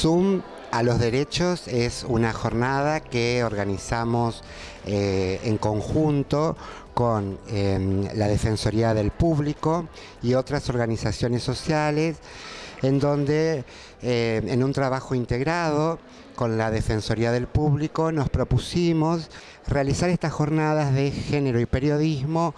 Zoom a los derechos es una jornada que organizamos eh, en conjunto con em, la Defensoría del Público y otras organizaciones sociales en donde eh, en un trabajo integrado con la Defensoría del Público nos propusimos realizar estas jornadas de género y periodismo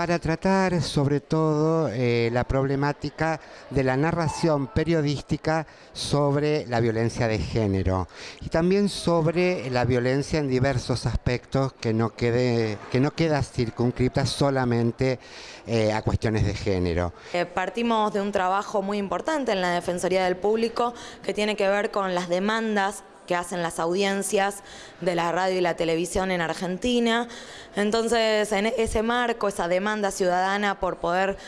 para tratar sobre todo eh, la problemática de la narración periodística sobre la violencia de género y también sobre la violencia en diversos aspectos que no, quede, que no queda circunscripta solamente eh, a cuestiones de género. Eh, partimos de un trabajo muy importante en la Defensoría del Público que tiene que ver con las demandas que hacen las audiencias de la radio y la televisión en Argentina. Entonces, en ese marco, esa demanda ciudadana por poder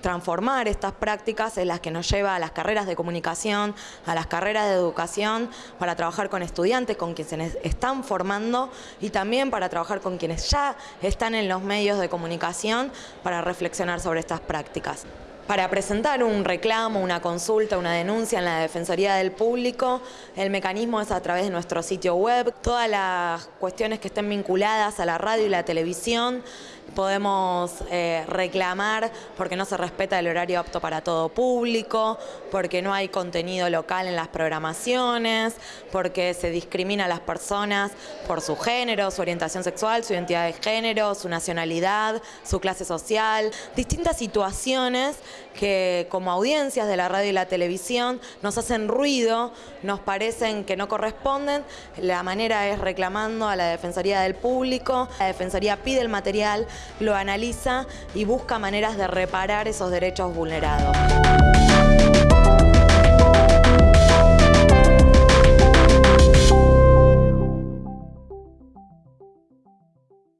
transformar estas prácticas en las que nos lleva a las carreras de comunicación, a las carreras de educación, para trabajar con estudiantes, con quienes están formando y también para trabajar con quienes ya están en los medios de comunicación para reflexionar sobre estas prácticas para presentar un reclamo, una consulta, una denuncia en la Defensoría del Público. El mecanismo es a través de nuestro sitio web. Todas las cuestiones que estén vinculadas a la radio y la televisión podemos eh, reclamar porque no se respeta el horario apto para todo público, porque no hay contenido local en las programaciones, porque se discrimina a las personas por su género, su orientación sexual, su identidad de género, su nacionalidad, su clase social, distintas situaciones que como audiencias de la radio y la televisión nos hacen ruido, nos parecen que no corresponden. La manera es reclamando a la Defensoría del Público. La Defensoría pide el material, lo analiza y busca maneras de reparar esos derechos vulnerados.